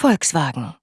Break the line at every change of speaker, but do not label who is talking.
Volkswagen.